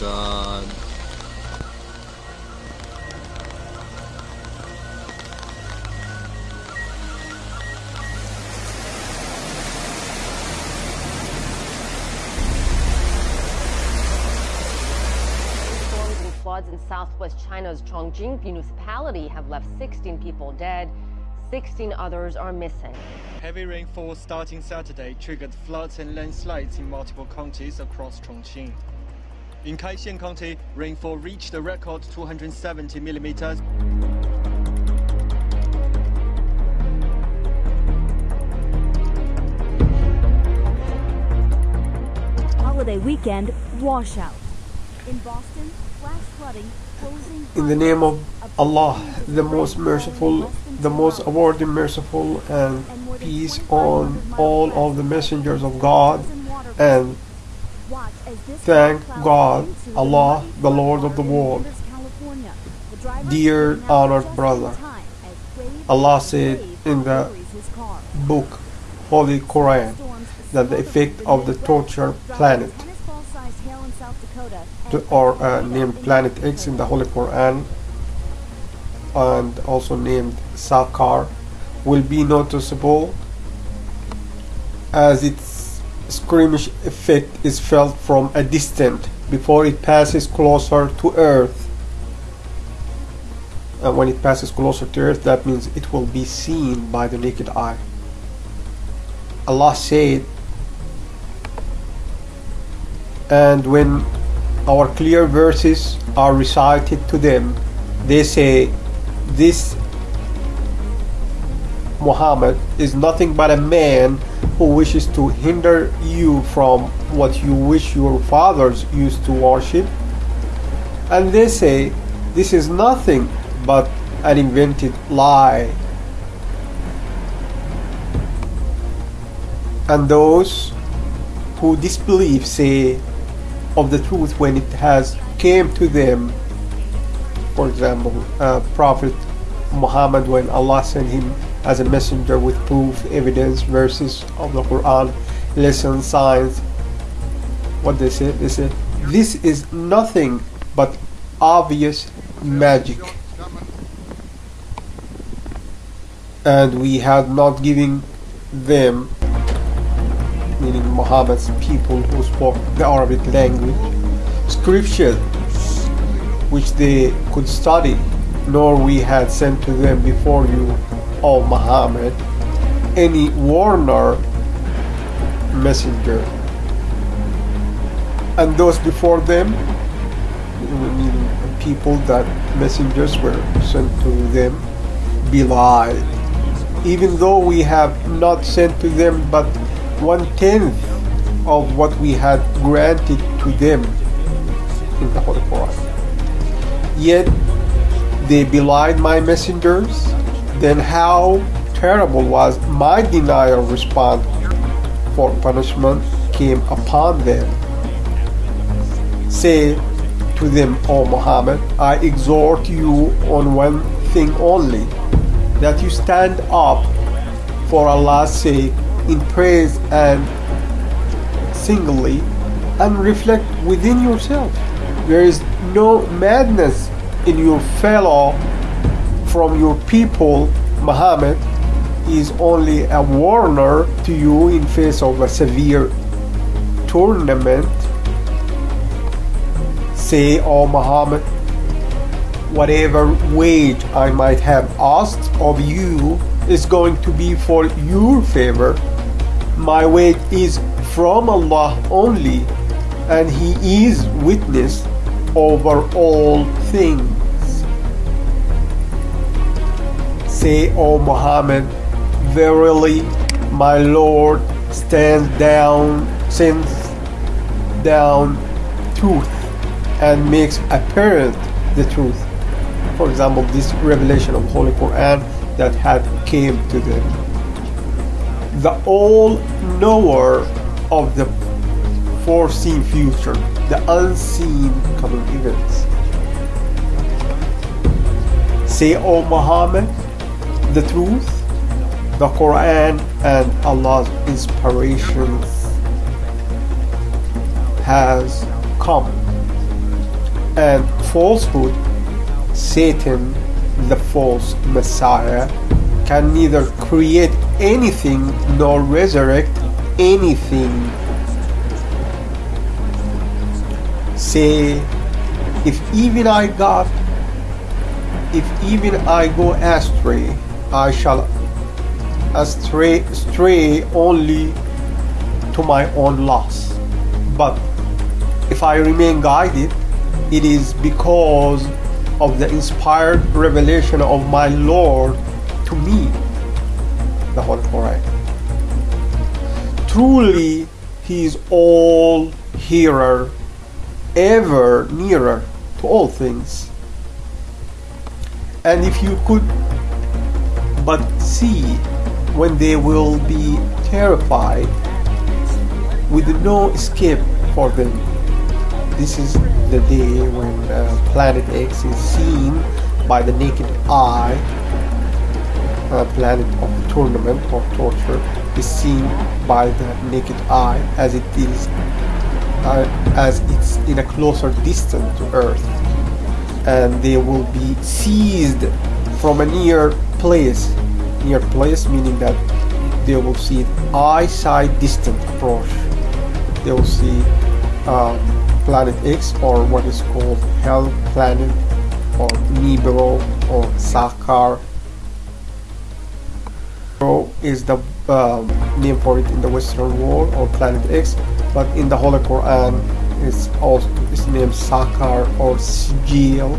my god. Storms and floods in southwest China's Chongqing municipality have left 16 people dead. 16 others are missing. Heavy rainfall starting Saturday triggered floods and landslides in multiple counties across Chongqing. In Kaixin County, rainfall reached a record 270 millimeters. Holiday weekend washout. In Boston, flash flooding, closing. In the name of Allah, the most merciful, the most awarding merciful, and peace on all of the messengers of God, and Watch as this thank God, Allah, the Lord of the world. Dear honored brother, Allah said in the book, Holy Quran, that the effect of the torture planet, or uh, named Planet X in the Holy Quran, and also named Sakar, will be noticeable as its skirmish effect is felt from a distance before it passes closer to Earth. And when it passes closer to Earth, that means it will be seen by the naked eye. Allah said, and when our clear verses are recited to them, they say, This Muhammad is nothing but a man who wishes to hinder you from what you wish your fathers used to worship. And they say, This is nothing but an invented lie. And those who disbelieve say of the truth when it has came to them. For example, uh, Prophet Muhammad when Allah sent him as a messenger with proof, evidence, verses of the Quran, lessons, signs. What they say? They say this is nothing but obvious magic. And we had not given them meaning Muhammad's people who spoke the Arabic language, scriptures which they could study, nor we had sent to them before you, O Muhammad, any warner messenger. And those before them, people that messengers were sent to them, belied. Even though we have not sent to them but one tenth of what we had granted to them in the Holy Quran. Yet they belied my messengers, then how terrible was my denial response for punishment came upon them. Say to them, O Muhammad, I exhort you on one thing only, that you stand up for Allah's sake in praise and singly and reflect within yourself. There is no madness in your fellow from your people. Muhammad is only a warner to you in face of a severe tournament. Say, O Muhammad, whatever wage I might have asked of you is going to be for your favor. My wage is from Allah only, and He is witness over all things. Say, O Muhammad, verily my Lord stands down, sends down truth and makes apparent the truth. For example, this revelation of Holy Quran that had came to them. The all knower of the foreseen future, the unseen coming events. Say, O Muhammad, the truth, the Quran, and Allah's inspiration has come and falsehood, Satan, the false Messiah, can neither create anything nor resurrect anything. Say, if even I got, if even I go astray, I shall astray, stray only to my own loss. But if I remain guided, it is because of the inspired revelation of my Lord to me, the Holy Quran. Truly, He is all hearer, ever nearer to all things. And if you could but see when they will be terrified with no escape for them. This is the day when uh, Planet X is seen by the naked eye. Uh, planet of tournament or torture is seen by the naked eye as it is uh, as it's in a closer distance to Earth, and they will be seized from a near place. Near place meaning that they will see eyesight distant approach. They will see um, Planet X or what is called Hell Planet or Nibiru or Sakar. Is the um, name for it in the Western world or Planet X, but in the Holy Quran it's also it's named Sakar or Sijil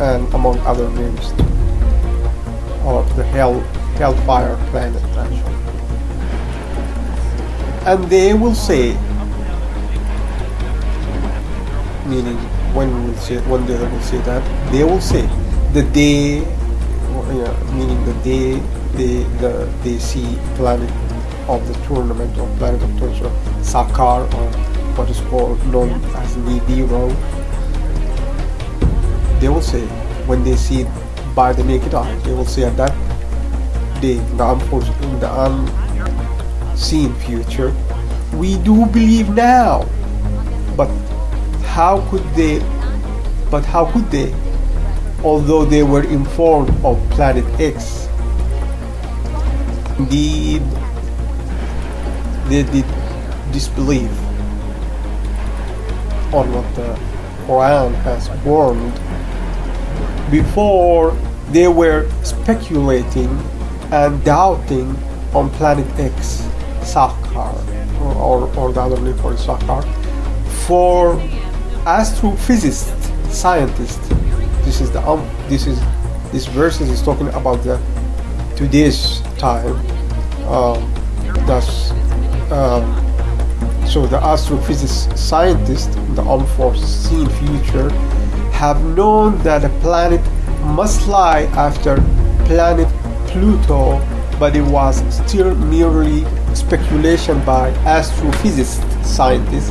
and among other names or the Hell Hellfire planet actually. And they will say meaning when will say when they will say that they will say the day yeah, meaning the day they the they see planet of the tournament or planet of torture Sakar or what is called known as Nibiru they will say when they see by the naked eye. They will see at that day in the, in the unseen future. We do believe now but how could they but how could they although they were informed of planet x indeed they did disbelieve on what the quran has warned before they were speculating and doubting on planet x sakar or, or, or the other name for it, sakar for astrophysicist scientist this is the um this is this verse is talking about the today's time um, that's um, so the astrophysicist scientists the unforeseen future have known that a planet must lie after planet Pluto but it was still merely speculation by astrophysicist scientists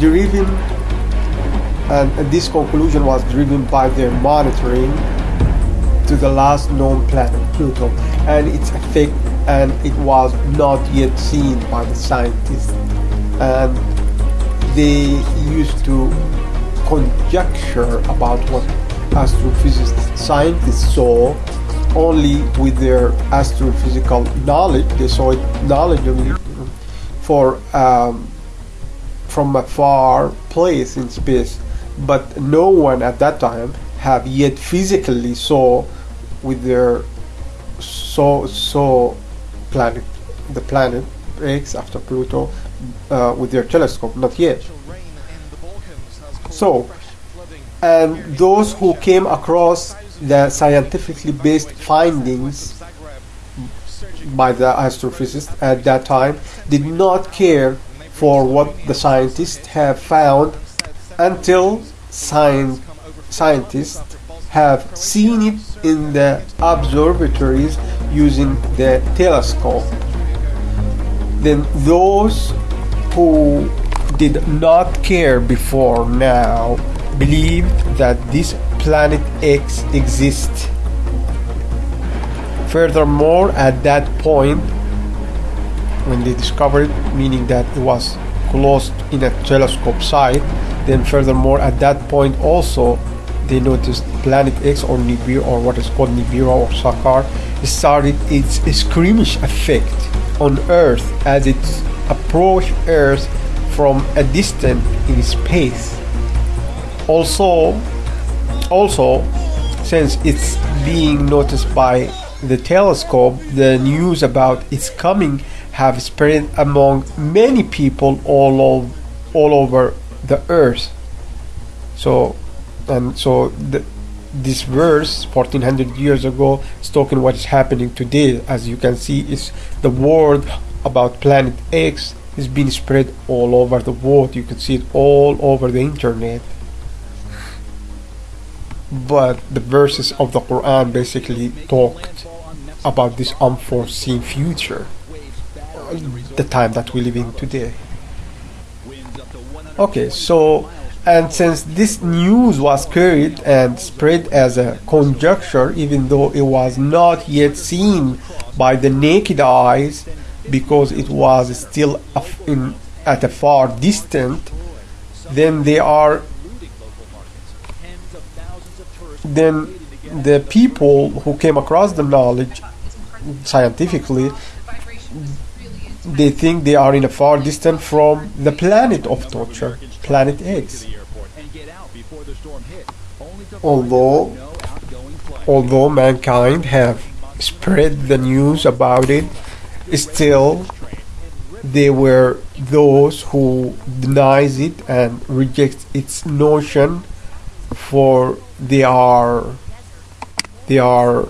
driven and this conclusion was driven by their monitoring to the last known planet Pluto and its effect and it was not yet seen by the scientists. And they used to conjecture about what astrophysicist scientists saw only with their astrophysical knowledge they saw it knowledgeably for um, from a far place in space but no one at that time have yet physically saw with their saw saw planet the planet X after Pluto uh, with their telescope not yet. So and those who came across the scientifically based findings by the astrophysicists at that time did not care for what the scientists have found until science, scientists have seen it in the observatories using the telescope. Then those who did not care before now believed that this planet X exists. Furthermore, at that point, when they discovered meaning that it was closed in a telescope sight, Then furthermore, at that point also, they noticed Planet X or Nibiru or what is called Nibiru or Sakar started its skirmish effect on Earth as it approached Earth from a distance in space. Also, also, since it's being noticed by the telescope, the news about its coming have spread among many people all over, all over the earth. So, and so the, this verse 1400 years ago is talking what is happening today. As you can see, is the word about Planet X is being spread all over the world. You can see it all over the internet but the verses of the Quran basically talked about this unforeseen future, the time that we live in today. Okay, so and since this news was carried and spread as a conjecture, even though it was not yet seen by the naked eyes, because it was still in, at a far distant, then they are then the people who came across the knowledge scientifically they think they are in a far distance from the planet of torture planet x. Although although mankind have spread the news about it still there were those who denies it and rejects its notion for they are they are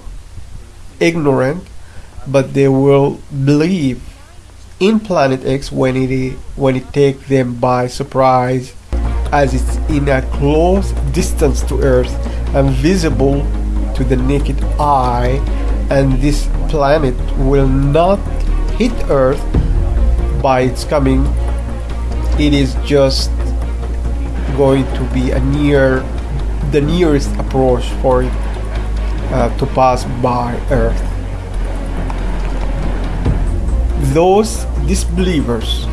ignorant but they will believe in planet x when it when it takes them by surprise as it's in a close distance to earth and visible to the naked eye. And this planet will not hit earth by its coming. It is just going to be a near the nearest approach for it uh, to pass by Earth. Those disbelievers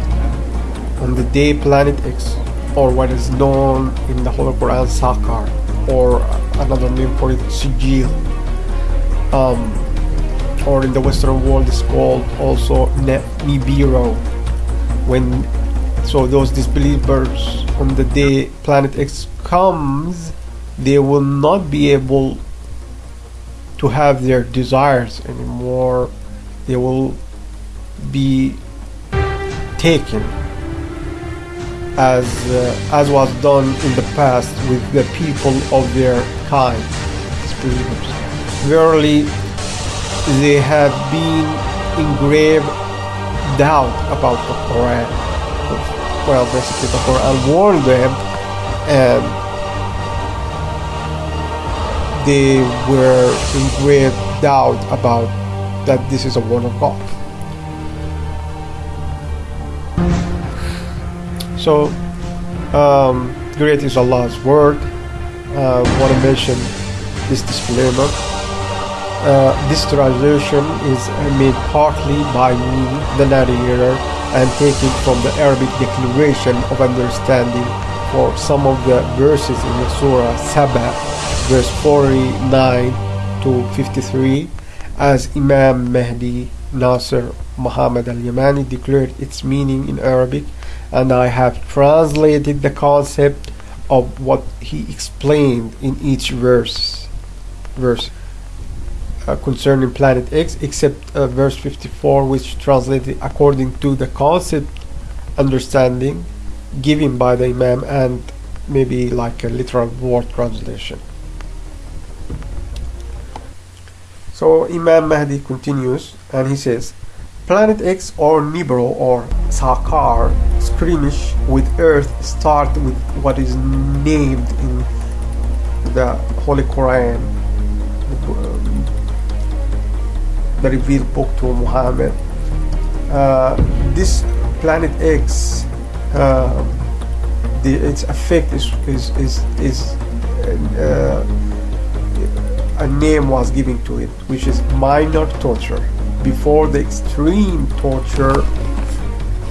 on the day Planet X, or what is known in the Holy Quran Sakar, or another name for it Sijil, um, or in the Western world is called also Nibiru. When so those disbelievers on the day Planet X comes they will not be able to have their desires anymore. They will be taken as uh, as was done in the past with the people of their kind. Verily, they have been in grave doubt about the Quran. Well, basically, the Quran warned them and they were in grave doubt about that this is a word of God. So, um, great is Allah's word. I uh, want to mention this disclaimer. Uh, this translation is made partly by me, the narrator, and taken from the Arabic Declaration of Understanding for some of the verses in the Surah Saba verse 49 to 53 as Imam Mahdi Nasser Muhammad al-Yamani declared its meaning in Arabic and I have translated the concept of what he explained in each verse verse uh, concerning planet X except uh, verse 54 which translated according to the concept understanding given by the Imam and maybe like a literal word translation So Imam Mahdi continues and he says, Planet X or Nibiru or Sakar skirmish with Earth start with what is named in the Holy Quran, the revealed book to Muhammad. Uh, this Planet X, uh, the, its effect is is is, is uh, a name was given to it, which is minor torture, before the extreme torture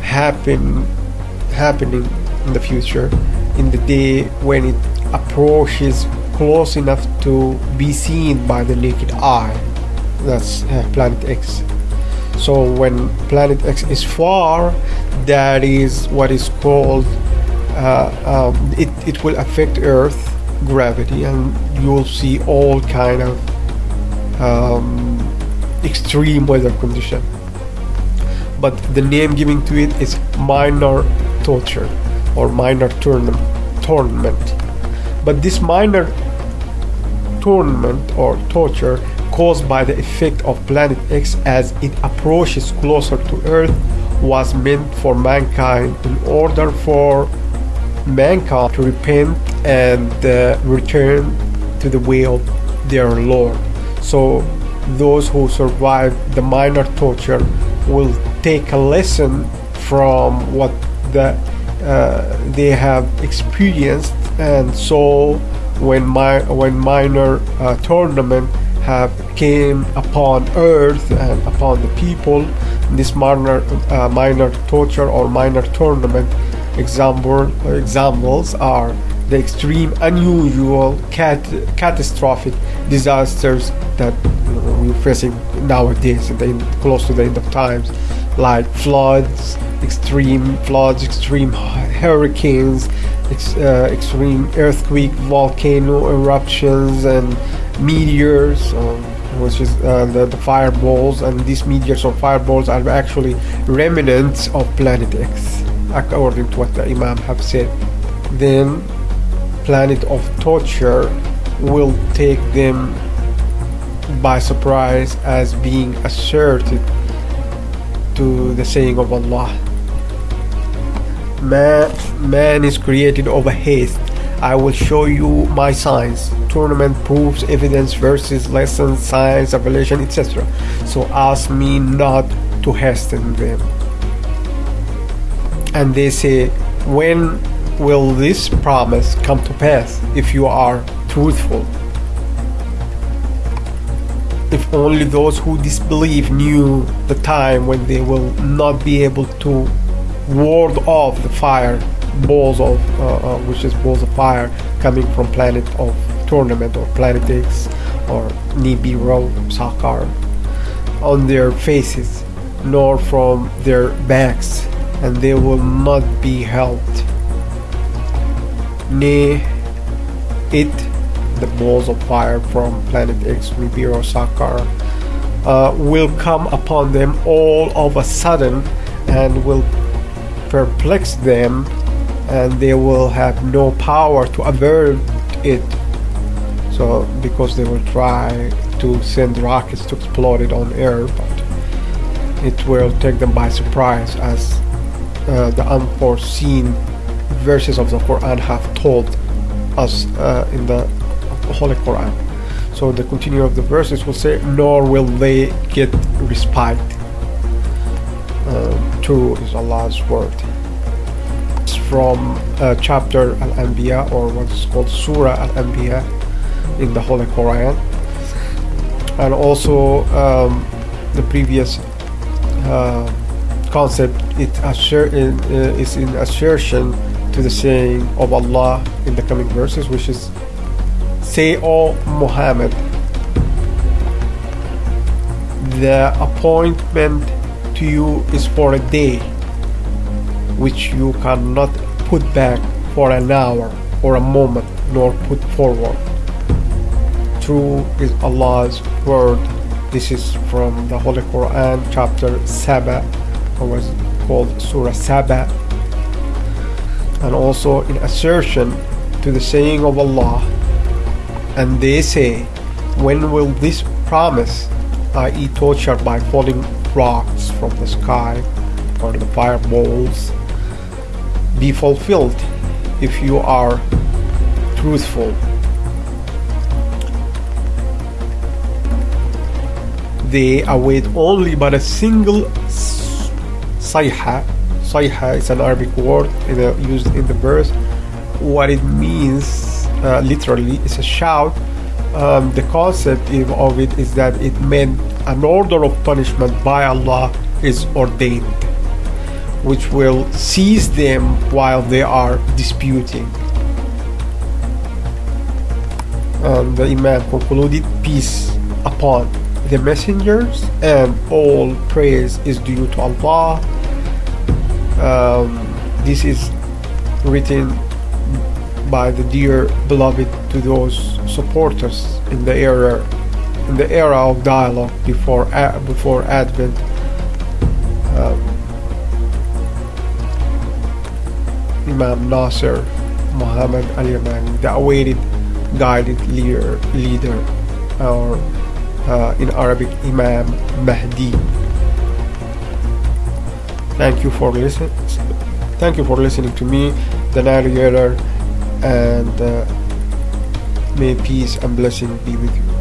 happen happening in the future, in the day when it approaches close enough to be seen by the naked eye. That's uh, Planet X. So when Planet X is far, that is what is called uh, um, it, it will affect Earth gravity, and you will see all kind of um, extreme weather condition. But the name given to it is minor torture or minor tournament. tournament. But this minor tournament or torture caused by the effect of planet X as it approaches closer to Earth was meant for mankind in order for mankind to repent and uh, return to the way of their Lord. So those who survive the minor torture will take a lesson from what the, uh, they have experienced and so when my when minor uh, tournament have came upon earth and upon the people. This minor uh, minor torture or minor tournament example examples are the extreme unusual cat, catastrophic disasters that you know, we're facing nowadays the, close to the end of times like floods extreme floods extreme hurricanes ex, uh, extreme earthquake volcano eruptions and meteors um, which is uh, the, the fireballs and these meteors or fireballs are actually remnants of planet x according to what the imam have said. Then planet of torture will take them by surprise as being asserted to the saying of Allah man, man is created over haste I will show you my signs tournament proofs evidence verses lessons signs revelation etc so ask me not to hasten them. And they say when will this promise come to pass if you are truthful? If only those who disbelieve knew the time when they will not be able to ward off the fire balls of uh, uh, which is balls of fire coming from planet of tournament or planet X or Nibiru Sakar on their faces nor from their backs and they will not be helped. Nay it the balls of fire from planet X Nibiru Sakar uh, will come upon them all of a sudden and will perplex them and they will have no power to avert it. So because they will try to send rockets to explode it on air but it will take them by surprise as uh, the unforeseen verses of the Quran have told us uh, in the Holy Quran. So the continue of the verses will say nor will they get respite uh, true is Allah's word. It's from chapter Al-Anbiya or what's called Surah Al-Anbiya in the Holy Quran. And also um, the previous uh, concept it uh, is in assertion to the saying of Allah in the coming verses which is say O Muhammad the appointment to you is for a day which you cannot put back for an hour or a moment nor put forward. True is Allah's word. This is from the Holy Quran chapter Saba or was called Surah Saba. And also in assertion to the saying of Allah. And they say when will this promise i.e. torture by falling rocks from the sky or the fireballs. Be fulfilled if you are truthful. They await only but a single sayha sayha is an Arabic word the, used in the verse. What it means uh, literally is a shout um, the concept of it is that it meant an order of punishment by Allah is ordained, which will seize them while they are disputing. And the Imam concluded, Peace upon the messengers, and all praise is due to Allah. Um, this is written by the dear beloved to those supporters in the era in the era of dialogue before before Advent. Um, Imam Nasser Muhammad Al Yamani, the awaited guided leader, leader or uh, in Arabic Imam Mahdi. Thank you for listening. Thank you for listening to me, the navigator, and uh, may peace and blessing be with you.